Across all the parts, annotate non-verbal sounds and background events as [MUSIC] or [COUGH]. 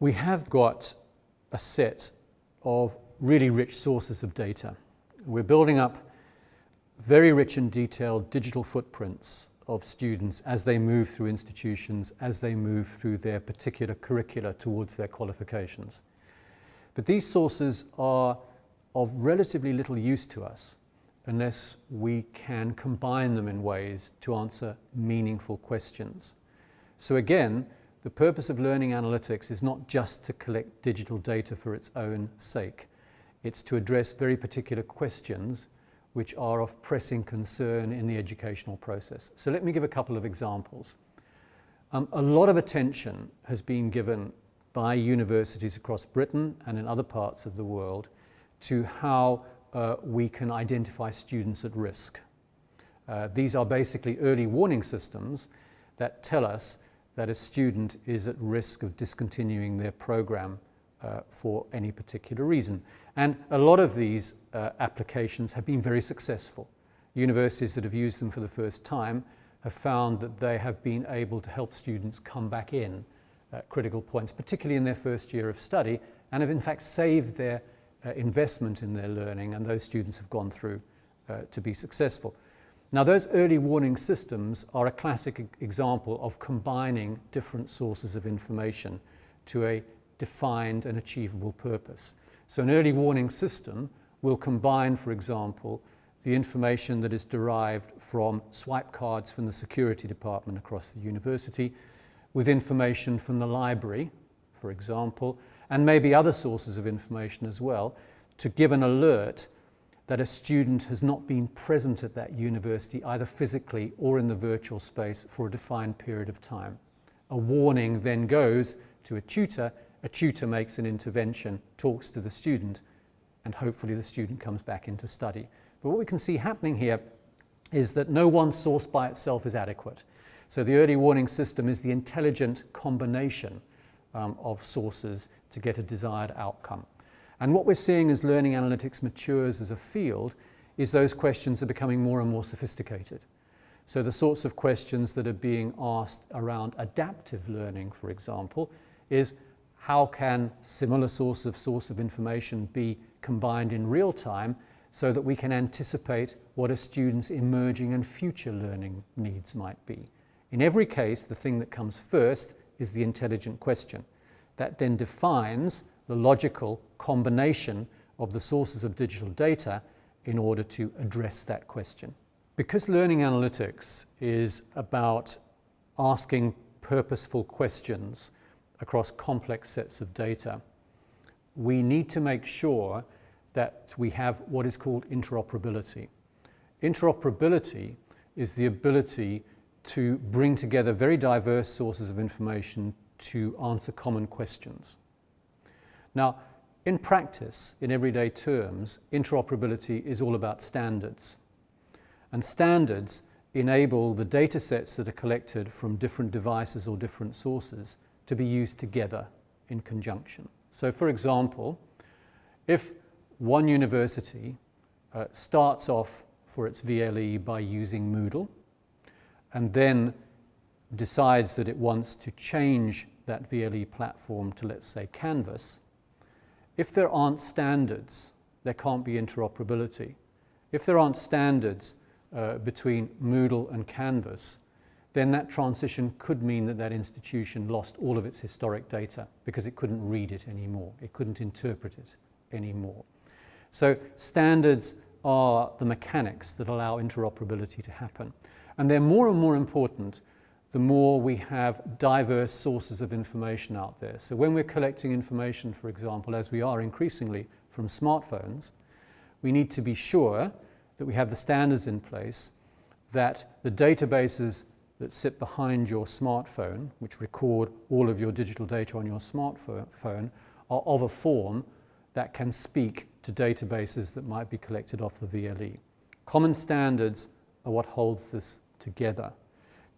We have got a set of really rich sources of data. We're building up very rich and detailed digital footprints of students as they move through institutions, as they move through their particular curricula towards their qualifications. But these sources are of relatively little use to us unless we can combine them in ways to answer meaningful questions. So again, the purpose of learning analytics is not just to collect digital data for its own sake. It's to address very particular questions which are of pressing concern in the educational process. So let me give a couple of examples. Um, a lot of attention has been given by universities across Britain and in other parts of the world to how uh, we can identify students at risk. Uh, these are basically early warning systems that tell us that a student is at risk of discontinuing their program uh, for any particular reason. And a lot of these uh, applications have been very successful. Universities that have used them for the first time have found that they have been able to help students come back in at critical points, particularly in their first year of study, and have in fact saved their uh, investment in their learning, and those students have gone through uh, to be successful. Now those early warning systems are a classic example of combining different sources of information to a defined and achievable purpose. So an early warning system will combine, for example, the information that is derived from swipe cards from the security department across the university with information from the library, for example, and maybe other sources of information as well, to give an alert that a student has not been present at that university either physically or in the virtual space for a defined period of time. A warning then goes to a tutor a tutor makes an intervention, talks to the student, and hopefully the student comes back into study. But what we can see happening here is that no one source by itself is adequate. So the early warning system is the intelligent combination um, of sources to get a desired outcome. And what we're seeing as learning analytics matures as a field is those questions are becoming more and more sophisticated. So the sorts of questions that are being asked around adaptive learning, for example, is how can similar source of source of information be combined in real time so that we can anticipate what a student's emerging and future learning needs might be. In every case, the thing that comes first is the intelligent question. That then defines the logical combination of the sources of digital data in order to address that question. Because learning analytics is about asking purposeful questions across complex sets of data, we need to make sure that we have what is called interoperability. Interoperability is the ability to bring together very diverse sources of information to answer common questions. Now, in practice, in everyday terms, interoperability is all about standards. And standards enable the data sets that are collected from different devices or different sources to be used together in conjunction. So for example, if one university uh, starts off for its VLE by using Moodle and then decides that it wants to change that VLE platform to, let's say, Canvas, if there aren't standards, there can't be interoperability. If there aren't standards uh, between Moodle and Canvas, then that transition could mean that that institution lost all of its historic data because it couldn't read it anymore. It couldn't interpret it anymore. So standards are the mechanics that allow interoperability to happen. And they're more and more important the more we have diverse sources of information out there. So when we're collecting information, for example, as we are increasingly from smartphones, we need to be sure that we have the standards in place, that the databases that sit behind your smartphone, which record all of your digital data on your smartphone, are of a form that can speak to databases that might be collected off the VLE. Common standards are what holds this together.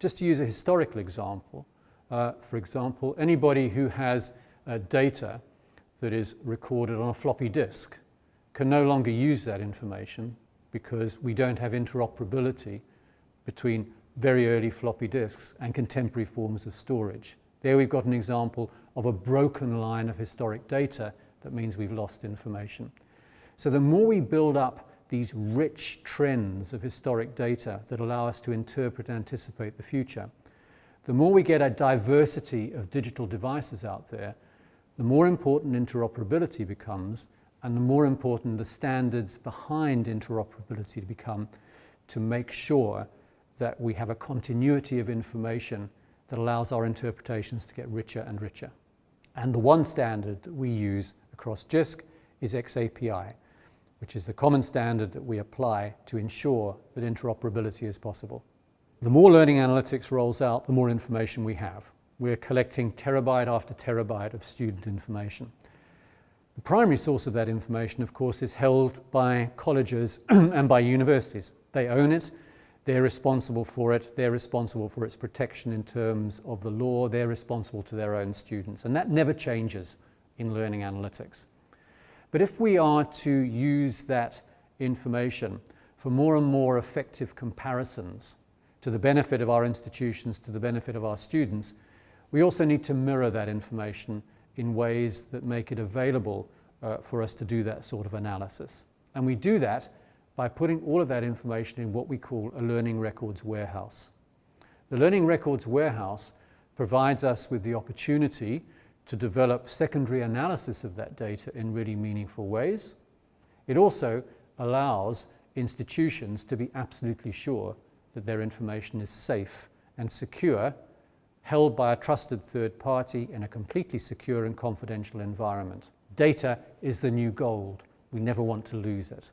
Just to use a historical example, uh, for example, anybody who has uh, data that is recorded on a floppy disk can no longer use that information because we don't have interoperability between very early floppy disks and contemporary forms of storage. There we've got an example of a broken line of historic data that means we've lost information. So the more we build up these rich trends of historic data that allow us to interpret and anticipate the future, the more we get a diversity of digital devices out there, the more important interoperability becomes and the more important the standards behind interoperability become to make sure that we have a continuity of information that allows our interpretations to get richer and richer. And the one standard that we use across JISC is XAPI, which is the common standard that we apply to ensure that interoperability is possible. The more learning analytics rolls out, the more information we have. We're collecting terabyte after terabyte of student information. The primary source of that information, of course, is held by colleges [CLEARS THROAT] and by universities. They own it, they're responsible for it, they're responsible for its protection in terms of the law, they're responsible to their own students, and that never changes in learning analytics. But if we are to use that information for more and more effective comparisons to the benefit of our institutions, to the benefit of our students, we also need to mirror that information in ways that make it available uh, for us to do that sort of analysis. And we do that by putting all of that information in what we call a learning records warehouse. The learning records warehouse provides us with the opportunity to develop secondary analysis of that data in really meaningful ways. It also allows institutions to be absolutely sure that their information is safe and secure, held by a trusted third party in a completely secure and confidential environment. Data is the new gold. We never want to lose it.